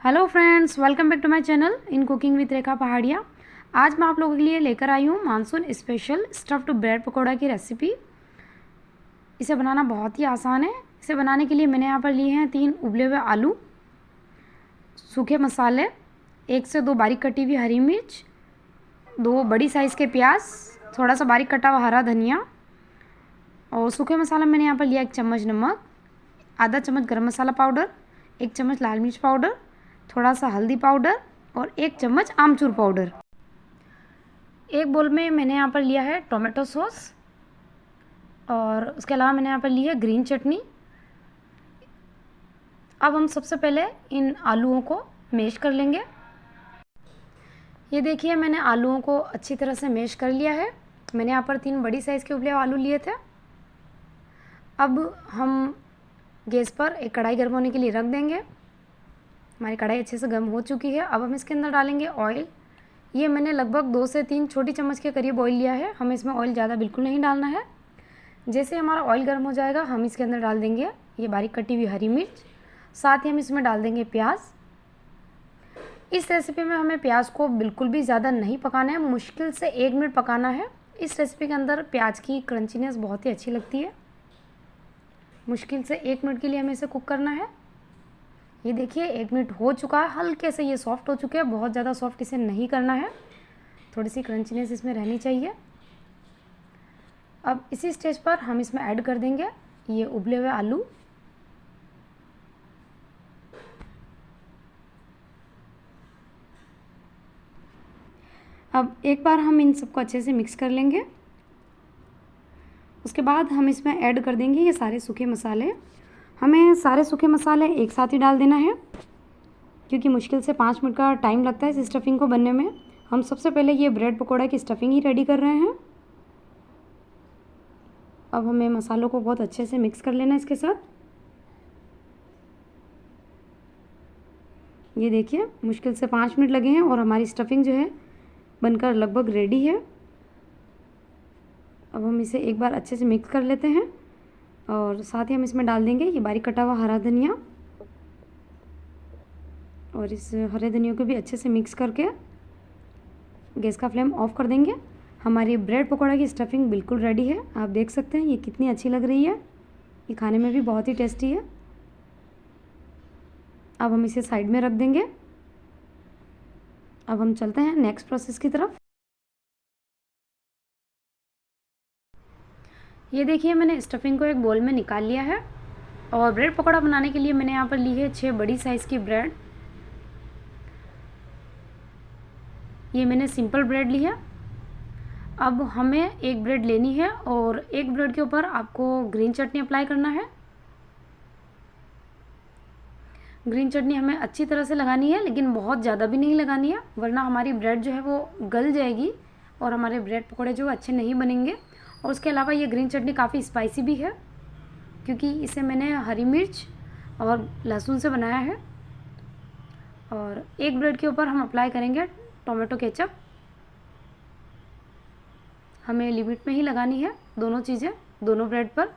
Hello friends welcome back to my channel in cooking with Rekha Pahadia आज मैं आप लोगों के लिए लेकर आई हूँ monsoon special stuffed bread pakora की रेसिपी इसे बनाना बहुत ही आसान है। इसे बनाने के लिए मैंने यहाँ पर लिए हैं तीन उबले हुए आलू, सूखे मसाले, एक से दो बारीक कटी हुई हरी मिर्च, दो बड़ी साइज़ के प्याज, थोड़ा सा बारीक कटा हुआ हरा धनिया, और सूखे मसाला मैंने यहाँ पर लिया एक चम्मच नमक, आधा चम्मच गरम मसाला पाउडर, एक चम्मच लाल मिर्च पाउडर थोड़ा सा हल्दी पाउडर और एक चम्मच आमचूर पाउडर। एक बोल में मैंने यहाँ पर लिया है टोमेटो सॉस और उसके अलावा मैंने यहाँ पर ली है ग्रीन चटनी। अब हम सबसे पहले इन आलूओं को मेश कर लेंगे। ये देखिए, मैंने आलूओं को अच्छी तरह से मेश कर लिया है। मैंने यहाँ पर तीन बड़ी साइज़ के उबले आलू लिए थे। अब हम गैस पर एक कढ़ाई गर्म होने के लिए रख देंगे। हमारी कढ़ाई अच्छे से गर्म हो चुकी है। अब हम इसके अंदर डालेंगे ऑयल ये मैंने लगभग दो से तीन छोटी चम्मच के करीब ऑयल लिया है। हमें इसमें ऑयल ज़्यादा बिल्कुल नहीं डालना है। जैसे हमारा ऑयल गर्म हो जाएगा, हम इसके अंदर डाल देंगे ये बारीक कटी हुई हरी मिर्च। साथ ही हम इसमें डाल देंगे प्याज। इस रेसिपी में हमें प्याज को बिल्कुल भी ज़्यादा नहीं पकाना है। मुश्किल से एक मिनट पकाना है। इस रेसिपी के अंदर प्याज की क्रंचीनेस बहुत ही अच्छी लगती है। मुश्किल से एक मिनट के लिए हमें इसे कुक करना है। ये देखिए, एक मिनट हो चुका है, हल्के से ये सॉफ्ट हो चुके हैं, बहुत ज़्यादा सॉफ्ट इसे नहीं करना है। थोड़ी सी क्रंचीनेस इसमें रहनी चाहिए। अब इसी स्टेज पर हम इसमें ऐड कर देंगे ये उबले हुए आलू। अब एक बार हम इन सबको अच्छे से मिक्स कर लेंगे। उसके बाद हम इसमें ऐड कर देंगे ये सारे सूखे मसाले। हमें सारे सूखे मसाले एक साथ ही डाल देना है, क्योंकि मुश्किल से पाँच मिनट का टाइम लगता है इस स्टफिंग को बनने में। हम सबसे पहले ये ब्रेड पकौड़ा की स्टफिंग ही रेडी कर रहे हैं। अब हमें मसालों को बहुत अच्छे से मिक्स कर लेना इसके साथ। ये देखिए, मुश्किल से पाँच मिनट लगे हैं और हमारी स्टफिंग जो है बनकर लगभग रेडी है। अब हम इसे एक बार अच्छे से मिक्स कर लेते हैं। और साथ ही हम इसमें डाल देंगे ये बारीक कटा हुआ हरा धनिया। और इस हरे धनिया को भी अच्छे से मिक्स करके गैस का फ्लेम ऑफ़ कर देंगे। हमारी ब्रेड पकौड़ा की स्टफिंग बिल्कुल रेडी है। आप देख सकते हैं, ये कितनी अच्छी लग रही है। ये खाने में भी बहुत ही टेस्टी है। अब हम इसे साइड में रख देंगे। अब हम चलते हैं नेक्स्ट प्रोसेस की तरफ़। ये देखिए, मैंने स्टफिंग को एक बोल में निकाल लिया है और ब्रेड पकौड़ा बनाने के लिए मैंने यहाँ पर ली है छः बड़ी साइज़ की ब्रेड ये मैंने सिंपल ब्रेड ली है। अब हमें एक ब्रेड लेनी है और एक ब्रेड के ऊपर आपको ग्रीन चटनी अप्लाई करना है। ग्रीन चटनी हमें अच्छी तरह से लगानी है, लेकिन बहुत ज़्यादा भी नहीं लगानी है, वरना हमारी ब्रेड जो है वो गल जाएगी और हमारे ब्रेड पकौड़े जो अच्छे नहीं बनेंगे। और उसके अलावा ये ग्रीन चटनी काफ़ी स्पाइसी भी है, क्योंकि इसे मैंने हरी मिर्च और लहसुन से बनाया है। और एक ब्रेड के ऊपर हम अप्लाई करेंगे टोमेटो केचप। हमें लिमिट में ही लगानी है दोनों चीज़ें, दोनों ब्रेड पर।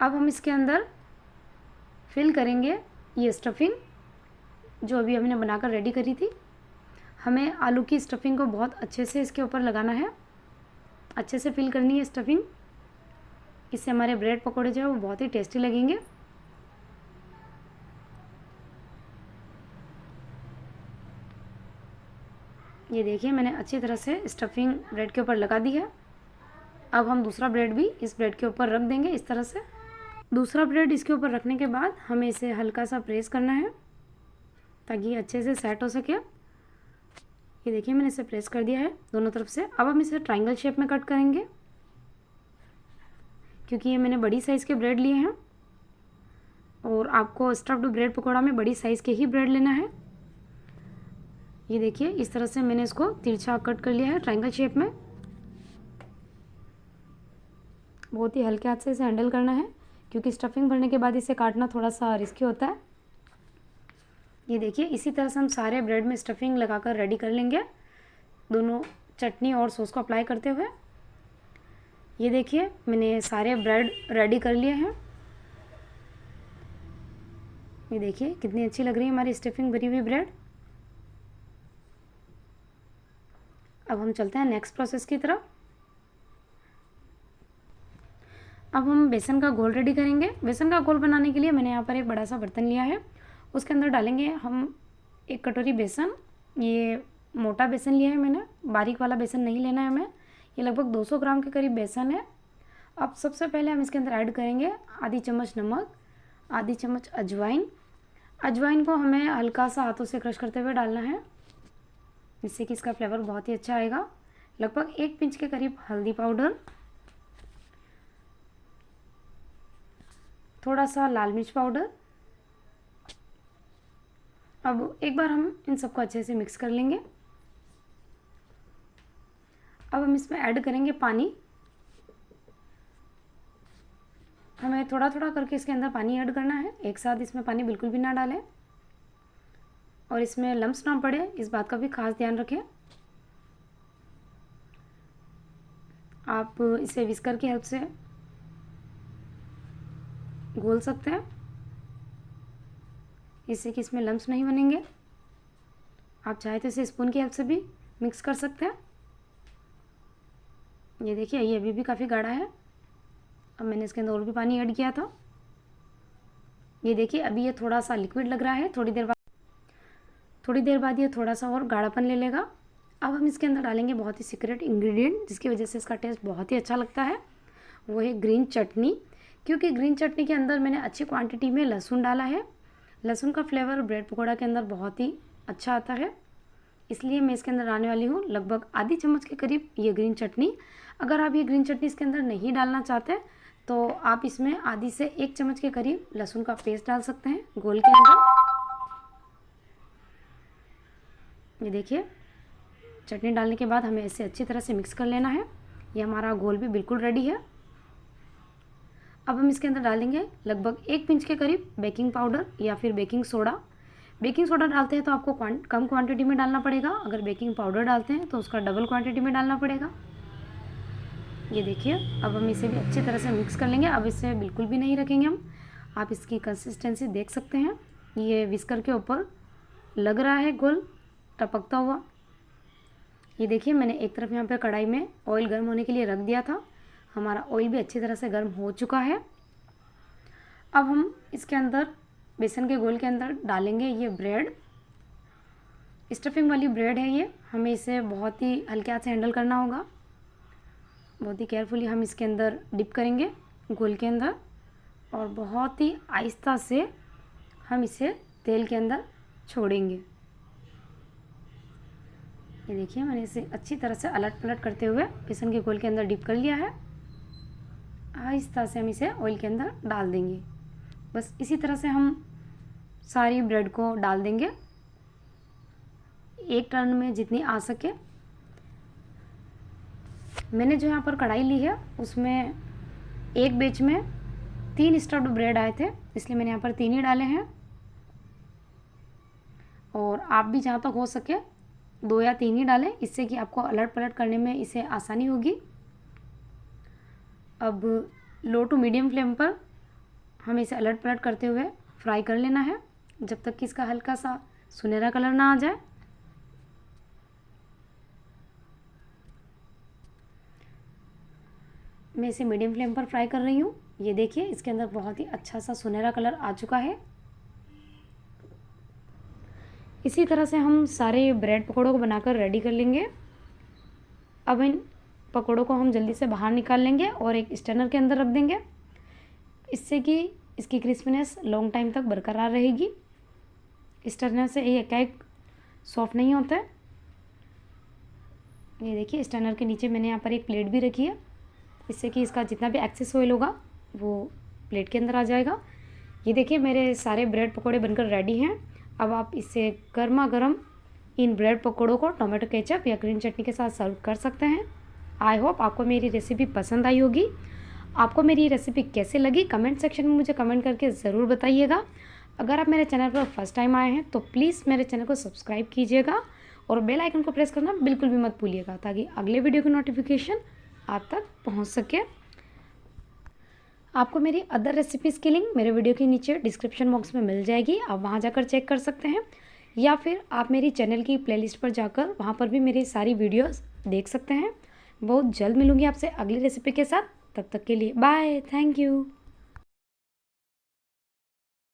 अब हम इसके अंदर फिल करेंगे ये स्टफिंग जो अभी हमने बनाकर रेडी करी थी। हमें आलू की स्टफिंग को बहुत अच्छे से इसके ऊपर लगाना है। अच्छे से फिल करनी है स्टफिंग इससे हमारे ब्रेड पकौड़े जो है वो बहुत ही टेस्टी लगेंगे। ये देखिए, मैंने अच्छी तरह से स्टफिंग ब्रेड के ऊपर लगा दी है। अब हम दूसरा ब्रेड भी इस ब्रेड के ऊपर रख देंगे इस तरह से। दूसरा ब्रेड इसके ऊपर रखने के बाद हमें इसे हल्का सा प्रेस करना है ताकि अच्छे से सेट हो सके। ये देखिए, मैंने इसे प्रेस कर दिया है दोनों तरफ़ से। अब हम इसे ट्राइंगल शेप में कट करेंगे, क्योंकि ये मैंने बड़ी साइज़ के ब्रेड लिए हैं। और आपको स्टफ्ड ब्रेड पकौड़ा में बड़ी साइज़ के ही ब्रेड लेना है। ये देखिए, इस तरह से मैंने इसको तिरछा कट कर लिया है ट्राइंगल शेप में। बहुत ही हल्के हाथ से इसे हैंडल करना है, क्योंकि स्टफिंग भरने के बाद इसे काटना थोड़ा सा रिस्की होता है। ये देखिए, इसी तरह से हम सारे ब्रेड में स्टफिंग लगाकर रेडी कर लेंगे। दोनों चटनी और सॉस को अप्लाई करते हुए। ये देखिए, मैंने सारे ब्रेड रेडी कर लिए हैं। ये देखिए, कितनी अच्छी लग रही है हमारी स्टफिंग भरी हुई ब्रेड अब हम चलते हैं नेक्स्ट प्रोसेस की तरफ़। अब हम बेसन का घोल रेडी करेंगे। बेसन का घोल बनाने के लिए मैंने यहाँ पर एक बड़ा सा बर्तन लिया है। उसके अंदर डालेंगे हम एक कटोरी बेसन। ये मोटा बेसन लिया है मैंने, बारीक वाला बेसन नहीं लेना है हमें। ये लगभग 200 ग्राम के करीब बेसन है। अब सबसे पहले हम इसके अंदर ऐड करेंगे आधी चम्मच नमक, आधी चम्मच अजवाइन। अजवाइन को हमें हल्का सा हाथों से क्रश करते हुए डालना है, जिससे कि इसका फ्लेवर बहुत ही अच्छा आएगा। लगभग एक पिंच के करीब हल्दी पाउडर। थोड़ा सा लाल मिर्च पाउडर। अब एक बार हम इन सबको अच्छे से मिक्स कर लेंगे। अब हम इसमें ऐड करेंगे पानी। हमें थोड़ा थोड़ा करके इसके अंदर पानी ऐड करना है। एक साथ इसमें पानी बिल्कुल भी ना डालें। और इसमें लम्स ना पड़े, इस बात का भी खास ध्यान रखें। आप इसे विस्कर की हेल्प से घोल सकते हैं। इससे कि इसमें लम्स नहीं बनेंगे। आप चाहे तो इसे स्पून की हेल्प से भी मिक्स कर सकते हैं। ये देखिए, ये अभी भी काफ़ी गाढ़ा है। अब मैंने इसके अंदर और भी पानी ऐड किया था। ये देखिए, अभी ये थोड़ा सा लिक्विड लग रहा है, थोड़ी देर बाद थोड़ी देर बाद ये थोड़ा सा और गाढ़ापन ले लेगा। अब हम इसके अंदर डालेंगे बहुत ही सीक्रेट इंग्रेडिएंट जिसकी वजह से इसका टेस्ट बहुत ही अच्छा लगता है। वो है ग्रीन चटनी। क्योंकि ग्रीन चटनी के अंदर मैंने अच्छी क्वांटिटी में लहसुन डाला है। लहसुन का फ्लेवर ब्रेड पकौड़ा के अंदर बहुत ही अच्छा आता है। इसलिए मैं इसके अंदर डालने वाली हूँ लगभग आधी चम्मच के करीब ये ग्रीन चटनी। अगर आप ये ग्रीन चटनी इसके अंदर नहीं डालना चाहते तो आप इसमें आधी से एक चम्मच के करीब लहसुन का पेस्ट डाल सकते हैं गोल के अंदर। ये देखिए, चटनी डालने के बाद हमें इसे अच्छी तरह से मिक्स कर लेना है। ये हमारा घोल भी बिल्कुल रेडी है। अब हम इसके अंदर डालेंगे लगभग एक पिंच के करीब बेकिंग पाउडर या फिर बेकिंग सोडा। बेकिंग सोडा डालते हैं तो आपको कम क्वांटिटी में डालना पड़ेगा। अगर बेकिंग पाउडर डालते हैं तो उसका डबल क्वांटिटी में डालना पड़ेगा। ये देखिए, अब हम इसे भी अच्छी तरह से मिक्स कर लेंगे। अब इसे बिल्कुल भी नहीं रखेंगे हम। आप इसकी कंसिस्टेंसी देख सकते हैं। ये विस्कर के ऊपर लग रहा है गोल, टपकता हुआ। ये देखिए, मैंने एक तरफ़ यहाँ पर कढ़ाई में ऑयल गर्म होने के लिए रख दिया था। हमारा ऑयल भी अच्छी तरह से गर्म हो चुका है। अब हम इसके अंदर बेसन के गोल के अंदर डालेंगे ये ब्रेड स्टफिंग वाली ब्रेड है ये। हमें इसे बहुत ही हल्के हाथ से हैंडल करना होगा। बहुत ही केयरफुली हम इसके अंदर डिप करेंगे गोल के अंदर और बहुत ही आहिस्ता से हम इसे तेल के अंदर छोड़ेंगे। ये देखिए, मैंने इसे अच्छी तरह से अलट पलट करते हुए बेसन के गोल के अंदर डिप कर लिया है। आहिस्ता से हम इसे ऑयल के अंदर डाल देंगे। बस इसी तरह से हम सारी ब्रेड को डाल देंगे। एक टर्न में जितनी आ सके। मैंने जो यहाँ पर कढ़ाई ली है, उसमें एक बेच में तीन स्टफ्ड ब्रेड आए थे, इसलिए मैंने यहाँ पर तीन ही डाले हैं। और आप भी जहाँ तक तो हो सके, दो या तीन ही डालें, इससे कि आपको अलट पलट करने में इसे आसानी होगी। अब लो टू मीडियम फ्लेम पर हमें इसे अलट पलट करते हुए फ्राई कर लेना है। जब तक कि इसका हल्का सा सुनहरा कलर ना आ जाए। मैं इसे मीडियम फ्लेम पर फ्राई कर रही हूँ। ये देखिए, इसके अंदर बहुत ही अच्छा सा सुनहरा कलर आ चुका है। इसी तरह से हम सारे ब्रेड पकौड़ों को बनाकर रेडी कर लेंगे। अब इन पकौड़ों को हम जल्दी से बाहर निकाल लेंगे और एक स्टैनर के अंदर रख देंगे। इससे कि इसकी क्रिस्पीनेस लॉन्ग टाइम तक बरकरार रहेगी। स्टैनर से ये केक सॉफ्ट नहीं होता है। ये देखिए, स्टैनर के नीचे मैंने यहाँ पर एक प्लेट भी रखी है। इससे कि इसका जितना भी एक्सेस ऑयल होगा, वो प्लेट के अंदर आ जाएगा। ये देखिए, मेरे सारे ब्रेड पकौड़े बनकर रेडी हैं। अब आप इसे गर्मा गर्म इन ब्रेड पकौड़ों को टोमेटो केचप या ग्रीन चटनी के साथ सर्व कर सकते हैं। आई होप आपको मेरी रेसिपी पसंद आई होगी। आपको मेरी रेसिपी कैसे लगी कमेंट सेक्शन में मुझे कमेंट करके ज़रूर बताइएगा। अगर आप मेरे चैनल पर फ़र्स्ट टाइम आए हैं तो प्लीज़ मेरे चैनल को सब्सक्राइब कीजिएगा और बेल आइकन को प्रेस करना बिल्कुल भी मत भूलिएगा, ताकि अगले वीडियो की नोटिफिकेशन आप तक पहुँच सके। आपको मेरी अदर रेसिपीज़ की लिंक मेरे वीडियो के नीचे डिस्क्रिप्शन बॉक्स में मिल जाएगी। आप वहाँ जाकर चेक कर सकते हैं। या फिर आप मेरी चैनल की प्ले पर जाकर वहाँ पर भी मेरी सारी वीडियोज़ देख सकते हैं। बहुत जल्द मिलूँगी आपसे अगली रेसिपी के साथ। तब तक के लिए बाय थैंक यू